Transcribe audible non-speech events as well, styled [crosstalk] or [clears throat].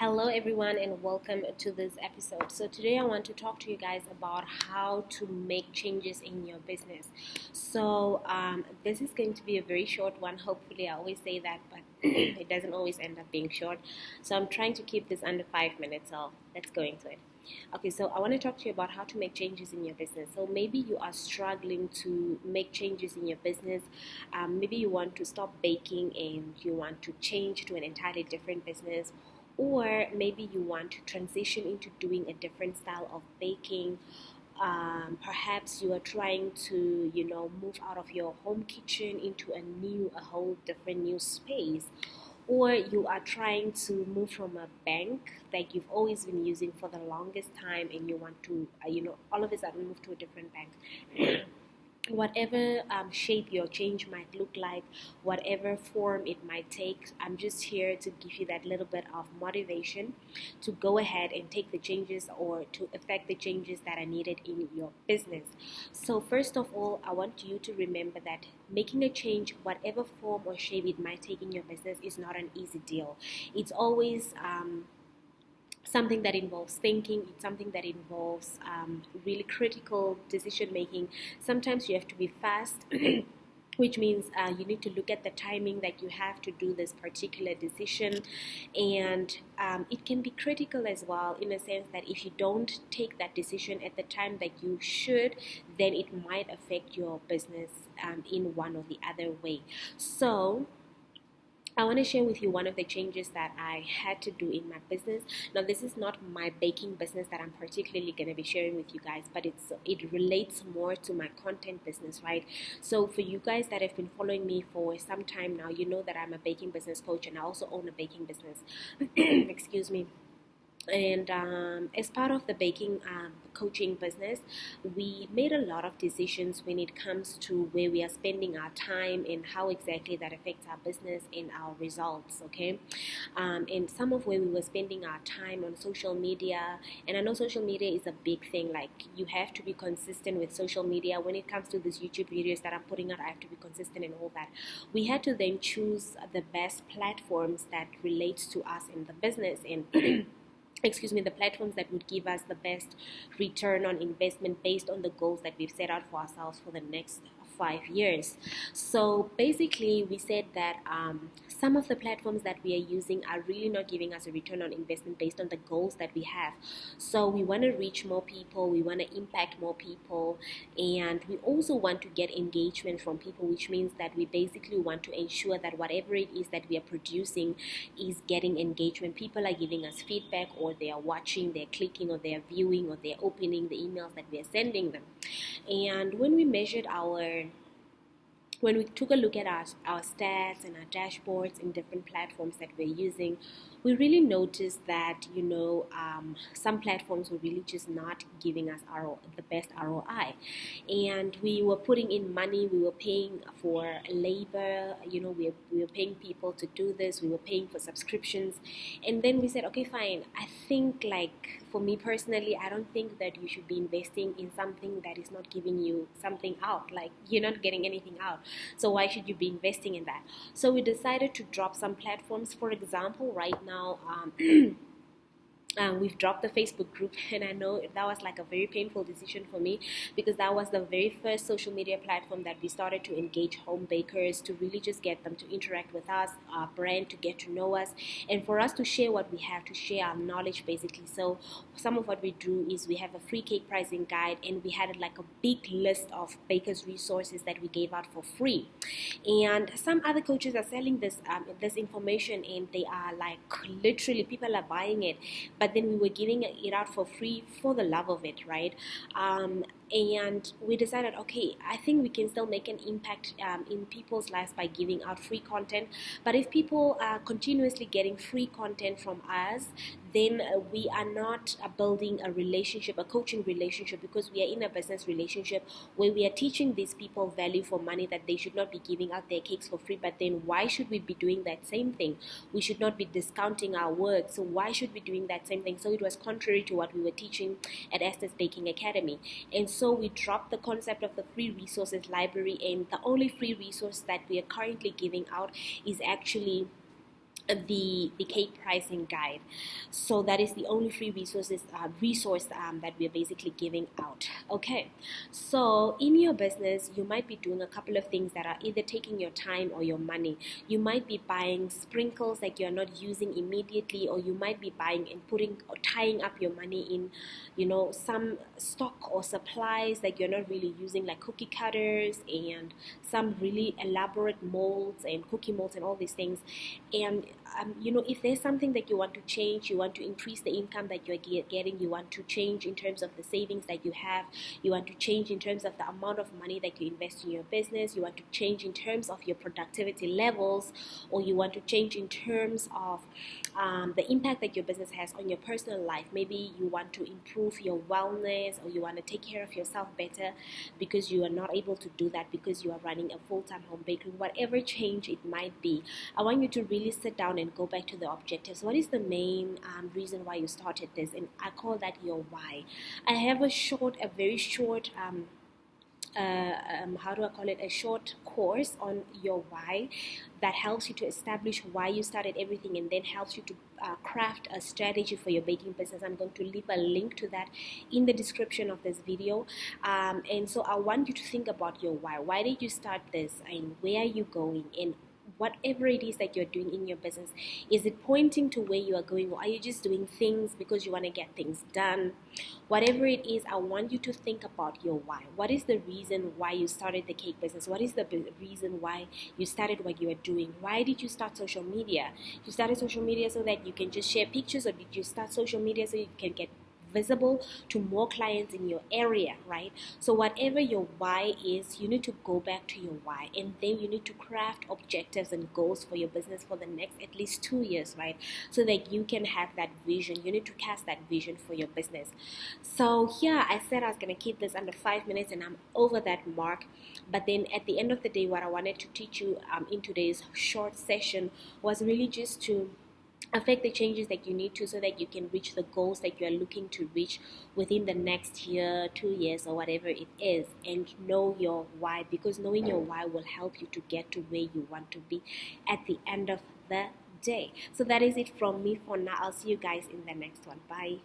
Hello, everyone, and welcome to this episode. So, today I want to talk to you guys about how to make changes in your business. So, um, this is going to be a very short one. Hopefully, I always say that, but [clears throat] it doesn't always end up being short. So, I'm trying to keep this under five minutes. So, let's go into it. Okay, so I want to talk to you about how to make changes in your business. So maybe you are struggling to make changes in your business. Um, maybe you want to stop baking and you want to change to an entirely different business or maybe you want to transition into doing a different style of baking. Um, perhaps you are trying to you know move out of your home kitchen into a new a whole different new space. Or you are trying to move from a bank that you've always been using for the longest time and you want to uh, you know all of a sudden move to a different bank whatever um, shape your change might look like, whatever form it might take, I'm just here to give you that little bit of motivation to go ahead and take the changes or to affect the changes that are needed in your business. So, first of all, I want you to remember that making a change, whatever form or shape it might take in your business, is not an easy deal. It's always um, something that involves thinking, it's something that involves um, really critical decision making. Sometimes you have to be fast. [clears throat] which means uh, you need to look at the timing that you have to do this particular decision and um, it can be critical as well in a sense that if you don't take that decision at the time that you should then it might affect your business um, in one or the other way so I want to share with you one of the changes that I had to do in my business. Now, this is not my baking business that I'm particularly going to be sharing with you guys, but it's it relates more to my content business, right? So, for you guys that have been following me for some time now, you know that I'm a baking business coach and I also own a baking business. [clears throat] Excuse me and um, as part of the baking um, coaching business we made a lot of decisions when it comes to where we are spending our time and how exactly that affects our business and our results okay? Um, and some of where we were spending our time on social media and i know social media is a big thing like you have to be consistent with social media. When it comes to these youtube videos that i'm putting out i have to be consistent and all that. We had to then choose the best platforms that relates to us in the business and [clears throat] excuse me the platforms that would give us the best return on investment based on the goals that we've set out for ourselves for the next five years. So basically, we said that um, some of the platforms that we are using are really not giving us a return on investment based on the goals that we have. So we want to reach more people, we want to impact more people, and we also want to get engagement from people, which means that we basically want to ensure that whatever it is that we are producing is getting engagement. People are giving us feedback, or they are watching, they're clicking, or they're viewing, or they're opening the emails that we are sending them. And when we measured our when we took a look at our, our stats and our dashboards in different platforms that we're using, we really noticed that you know um, some platforms were really just not giving us our the best ROI, and we were putting in money, we were paying for labor, you know, we were, we were paying people to do this, we were paying for subscriptions, and then we said, okay, fine. I think like for me personally, I don't think that you should be investing in something that is not giving you something out. Like you're not getting anything out. So why should you be investing in that? So we decided to drop some platforms. For example, right now, um, [clears throat] um, we've dropped the Facebook group, [laughs] and I know that was like a very painful decision for me because that was the very first social media platform that we started to engage home bakers to really just get them to interact with us, our brand, to get to know us, and for us to share what we have, to share our knowledge basically. So, some of what we do is we have a free cake pricing guide, and we had like a big list of bakers' resources that we gave out for free. And some other coaches are selling this um, this information, and they are like literally people are buying it, but but then we were giving it out for free for the love of it, right? Um, and we decided okay i think we can still make an impact um, in people's lives by giving out free content. But if people are continuously getting free content from us then uh, we are not uh, building a relationship a coaching relationship because we are in a business relationship where we are teaching these people value for money that they should not be giving out their cakes for free. But then why should we be doing that same thing? We should not be discounting our work. So why should we be doing that same thing? So it was contrary to what we were teaching at esther's baking academy. And so we dropped the concept of the free resources library and the only free resource that we are currently giving out is actually the the cake pricing guide. So that is the only free resources uh, resource um, that we're basically giving out. Okay. So in your business you might be doing a couple of things that are either taking your time or your money. You might be buying sprinkles that you're not using immediately or you might be buying and putting or tying up your money in you know some stock or supplies that you're not really using like cookie cutters and some really elaborate molds and cookie molds and all these things. And um, you know if there's something that you want to change you want to increase the income that you're getting you want to change in terms of the savings that you have you want to change in terms of the amount of money that you invest in your business you want to change in terms of your productivity levels or you want to change in terms of um, the impact that your business has on your personal life. Maybe you want to improve your wellness or you want to take care of yourself better because you are not able to do that because you are running a full-time home bakery whatever change it might be. I want you to really sit down and go back to the objectives. What is the main um, reason why you started this? And I call that your why. I have a short, a very short. Um, uh, um, how do I call it, a short course on your why that helps you to establish why you started everything and then helps you to uh, craft a strategy for your baking business. I'm going to leave a link to that in the description of this video. Um, and so I want you to think about your why. Why did you start this and where are you going and whatever it is that you're doing in your business is it pointing to where you are going or are you just doing things because you want to get things done? Whatever it is i want you to think about your why. What is the reason why you started the cake business? What is the reason why you started what you are doing? Why did you start social media? You started social media so that you can just share pictures or did you start social media so you can get visible to more clients in your area, right? So, whatever your why is, you need to go back to your why and then you need to craft objectives and goals for your business for the next at least two years, right? So that you can have that vision. You need to cast that vision for your business. So, yeah, I said I was going to keep this under five minutes and I'm over that mark. But then at the end of the day, what I wanted to teach you um, in today's short session was really just to affect the changes that you need to so that you can reach the goals that you are looking to reach within the next year two years or whatever it is and know your why because knowing your why will help you to get to where you want to be at the end of the day. So that is it from me for now. I'll see you guys in the next one. Bye